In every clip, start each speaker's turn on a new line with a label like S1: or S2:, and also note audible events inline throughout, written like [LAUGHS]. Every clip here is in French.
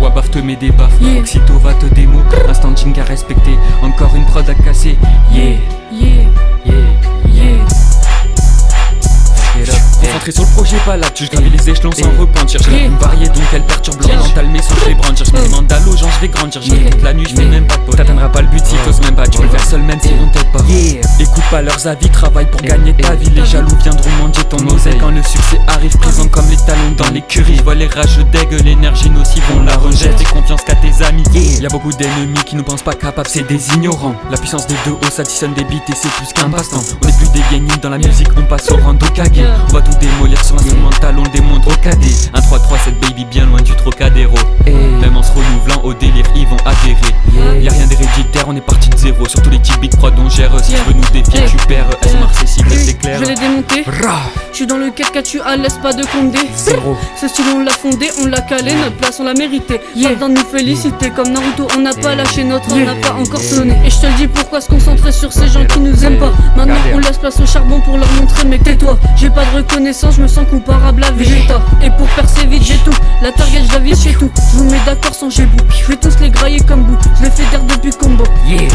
S1: Wabaf te met des baffes,
S2: Yeah.
S1: Oxyto va te démo, instant à respecter, encore une prod à casser, yeah,
S2: Yeah,
S1: yeah,
S2: yeah.
S1: Concentré sur le projet, pas là, tu gravis les échelons sans repentir. Je
S2: Yeah.
S1: une variée donc elle perturbe mental, mais sans je vais brandir. Je me demande à l'eau, genre je vais grandir. Je
S2: Yeah.
S1: me toute la nuit, je
S2: Yeah.
S1: même pas seul même si on t'aide pas. Écoute pas leurs avis, travaille pour gagner ta vie. Les jaloux viendront manger ton oseille quand le succès arrive. Présent comme les talons dans l'écurie. Vois les rageux dégueu, l'énergie nocive, on la rejette. Fais confiance qu'à tes amis. Y a beaucoup d'ennemis qui nous pensent pas capables, c'est des ignorants. La puissance des deux hauts s'additionne des beats et c'est plus qu'un passe-temps. On est plus des gamins dans la musique, on passe au rando.
S2: Yeah.
S1: On va tout démolir sur l'instrumental, on le démonte au cadet. 1 3 3 cette baby bien loin du Trocadéro. Même en se renouvelant au délire, ils vont adhérer. Y'a rien d'héréditaire, on est parti zéro. Sur tous les types beats prod on gère. Si tu veux nous défier, tu perds. SMR c'est cible, c'est clair.
S2: Je l'ai démonté. Je suis dans le 4K, tu à l'aise pas de Condé.
S1: Zéro. [LAUGHS]
S2: Ce style on l'a fondé, on l'a calé, notre place on l'a mérité. Yeah. Pas nous féliciter, comme Naruto, on n'a pas lâché notre, on n'a pas encore sonné. Et je te le dis pourquoi se concentrer sur ces gens qui nous aiment pas? Maintenant on laisse place au charbon pour leur montrer, mais tais-toi. J'ai pas de reconnaissance, je me sens comparable à Vegeta. Et pour percer vite, j'ai tout. La target, je la vis chez tout. Je vous mets d'accord sans j'ai bout. Je vais tous les grailler comme bout. Je les fais d'air depuis combo.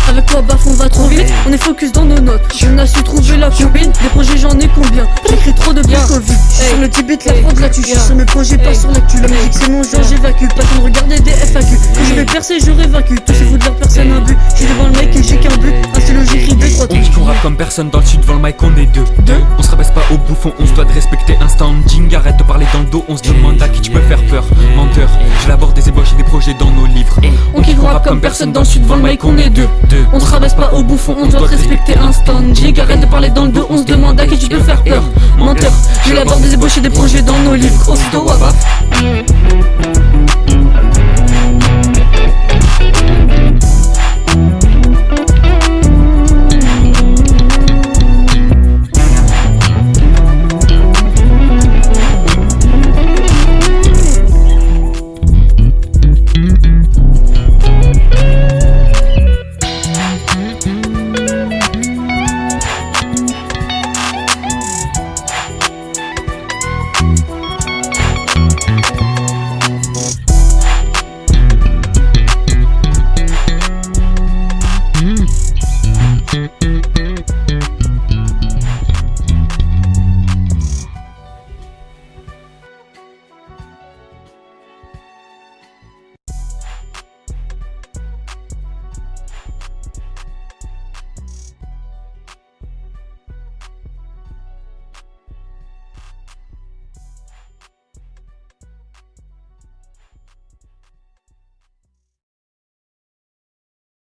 S2: Avec quoi baf on va trop vite. On est focus dans nos notes. On a su trouver la combine. Des projets j'en ai combien? J'écris trop de bien. Covid. Sur le Tibet la prod là tu Yeah. cherches Sur mes projets pas
S1: Hey.
S2: sur l'actu. La musique c'est mon genre j'évacue. Pas de regarder des FAQ Quand je vais percer j'aurai vaincu Tous ces fous de leur personne un but. J'suis devant le mec et j'ai qu'un but. Un stylo j'écris deux trois
S1: On rappe comme personne dans le sud, devant le mic on est deux.
S2: Deux?
S1: On se rabaisse pas au bouffon, on se doit de respecter un standing. Arrête de parler dans le dos, on se demande à qui tu peux faire peur. Menteur, j'élabore des ébauches et des projets dans nos livres.
S2: On kick rappe comme personne dans le sud Devant le mic on est deux. On se rabaisse pas au bouffon, on doit te respecter un standing Arrête de parler dans le dos, on se demande à qui tu peux faire peur. Menteur, j'élabore des ébauches et des projets dans nos livres. Aussitôt wabaf